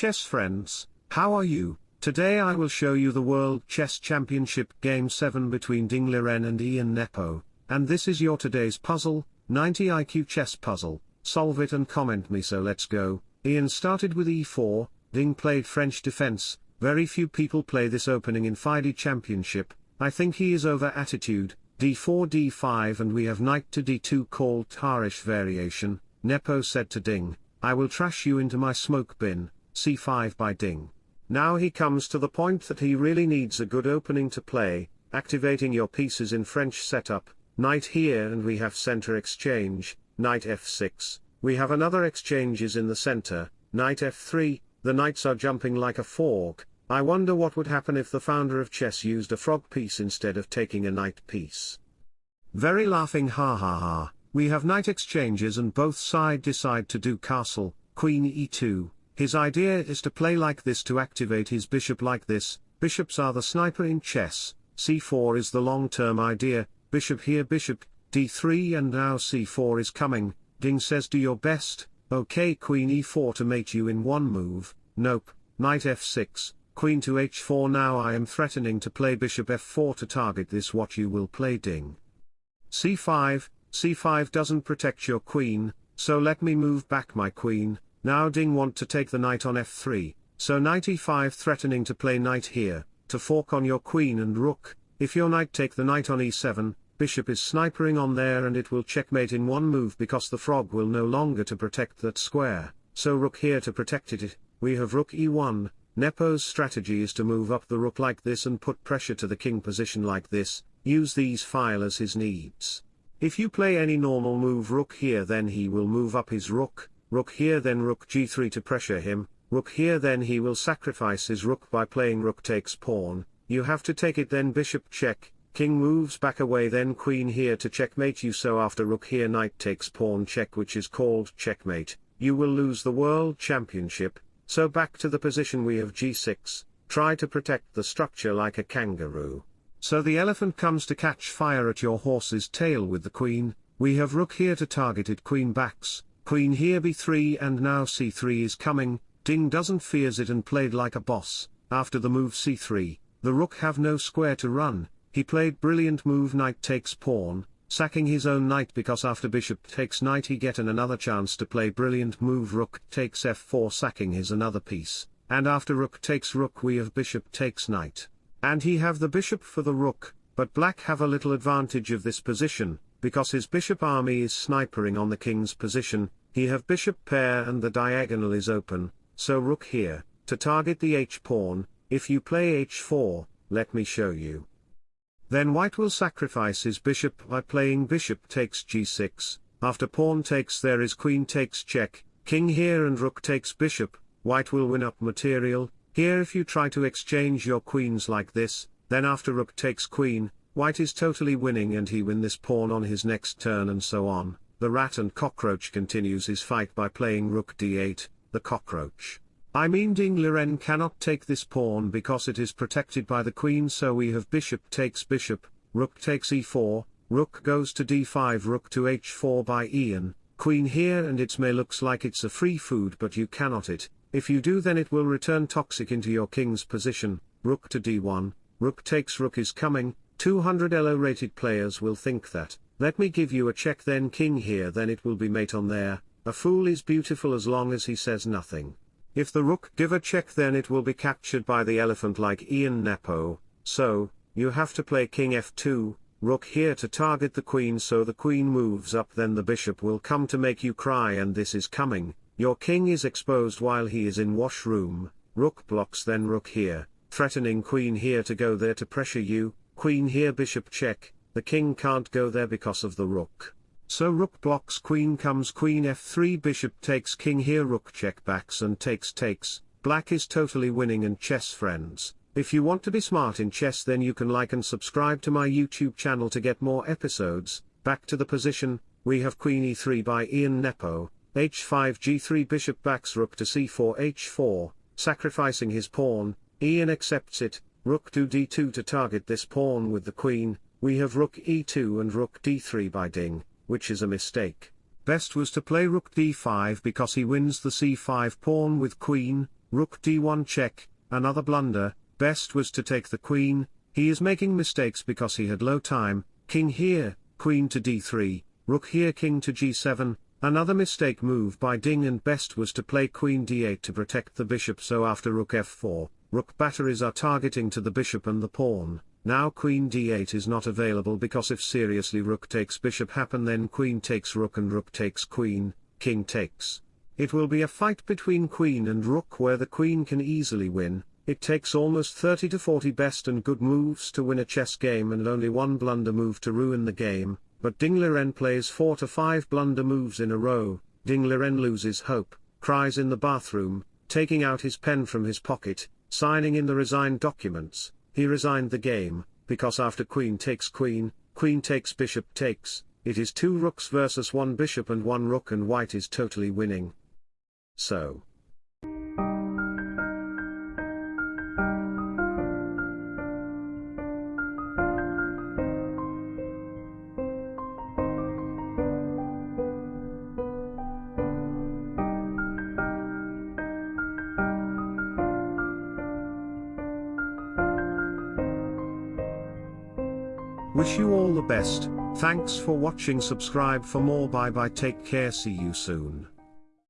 chess friends, how are you? Today I will show you the World Chess Championship Game 7 between Ding Liren and Ian Nepo, and this is your today's puzzle, 90 IQ chess puzzle, solve it and comment me so let's go. Ian started with e4, Ding played French defense, very few people play this opening in FIDE Championship, I think he is over attitude, d4 d5 and we have knight to d2 called Tarrasch variation, Nepo said to Ding, I will trash you into my smoke bin, c5 by Ding. Now he comes to the point that he really needs a good opening to play, activating your pieces in French setup, knight here and we have center exchange, knight f6, we have another exchanges in the center, knight f3, the knights are jumping like a fork, I wonder what would happen if the founder of chess used a frog piece instead of taking a knight piece. Very laughing ha ha ha, we have knight exchanges and both side decide to do castle, queen e2, his idea is to play like this to activate his bishop like this, bishops are the sniper in chess, c4 is the long-term idea, bishop here bishop, d3 and now c4 is coming, Ding says do your best, okay queen e4 to mate you in one move, nope, knight f6, queen to h4 now I am threatening to play bishop f4 to target this what you will play Ding. c5, c5 doesn't protect your queen, so let me move back my queen, now Ding want to take the knight on f3, so knight e5 threatening to play knight here, to fork on your queen and rook, if your knight take the knight on e7, bishop is snipering on there and it will checkmate in one move because the frog will no longer to protect that square, so rook here to protect it, we have rook e1, Nepo's strategy is to move up the rook like this and put pressure to the king position like this, use these file as his needs. If you play any normal move rook here then he will move up his rook, rook here then rook g3 to pressure him, rook here then he will sacrifice his rook by playing rook takes pawn, you have to take it then bishop check, king moves back away then queen here to checkmate you so after rook here knight takes pawn check which is called checkmate, you will lose the world championship, so back to the position we have g6, try to protect the structure like a kangaroo. So the elephant comes to catch fire at your horse's tail with the queen, we have rook here to target it queen backs, Queen here b3 and now c3 is coming, Ding doesn't fears it and played like a boss, after the move c3, the rook have no square to run, he played brilliant move knight takes pawn, sacking his own knight because after bishop takes knight he get an another chance to play brilliant move rook takes f4 sacking his another piece, and after rook takes rook we have bishop takes knight. And he have the bishop for the rook, but black have a little advantage of this position, because his bishop army is snipering on the king's position, he have bishop pair and the diagonal is open, so rook here, to target the h-pawn, if you play h4, let me show you. Then white will sacrifice his bishop by playing bishop takes g6, after pawn takes there is queen takes check, king here and rook takes bishop, white will win up material, here if you try to exchange your queens like this, then after rook takes queen, white is totally winning and he win this pawn on his next turn and so on. The rat and cockroach continues his fight by playing rook d8, the cockroach. I mean Ding Liren cannot take this pawn because it is protected by the queen so we have bishop takes bishop, rook takes e4, rook goes to d5 rook to h4 by Ian, queen here and it may looks like it's a free food but you cannot it, if you do then it will return toxic into your king's position, rook to d1, rook takes rook is coming, 200 elo rated players will think that, let me give you a check then king here then it will be mate on there, a fool is beautiful as long as he says nothing. If the rook give a check then it will be captured by the elephant like Ian Nepo, so, you have to play king f2, rook here to target the queen so the queen moves up then the bishop will come to make you cry and this is coming, your king is exposed while he is in washroom, rook blocks then rook here, threatening queen here to go there to pressure you, queen here bishop check, the king can't go there because of the rook. So rook blocks queen comes queen f3 bishop takes king here rook check backs and takes takes, black is totally winning and chess friends. If you want to be smart in chess then you can like and subscribe to my YouTube channel to get more episodes, back to the position, we have queen e3 by Ian Nepo, h5 g3 bishop backs rook to c4 h4, sacrificing his pawn, Ian accepts it, rook to d2 to target this pawn with the queen, we have rook e2 and rook d3 by Ding, which is a mistake. Best was to play rook d5 because he wins the c5 pawn with queen, rook d1 check, another blunder, best was to take the queen, he is making mistakes because he had low time, king here, queen to d3, rook here king to g7, another mistake move by Ding and best was to play queen d8 to protect the bishop so after rook f4, rook batteries are targeting to the bishop and the pawn, now queen d8 is not available because if seriously rook takes bishop happen then queen takes rook and rook takes queen, king takes. It will be a fight between queen and rook where the queen can easily win, it takes almost 30 to 40 best and good moves to win a chess game and only one blunder move to ruin the game, but Ding Liren plays 4 to 5 blunder moves in a row, Ding Liren loses hope, cries in the bathroom, taking out his pen from his pocket, signing in the resigned documents, he resigned the game, because after queen takes queen, queen takes bishop takes, it is two rooks versus one bishop and one rook and white is totally winning. So. Wish you all the best, thanks for watching. Subscribe for more. Bye bye. Take care. See you soon.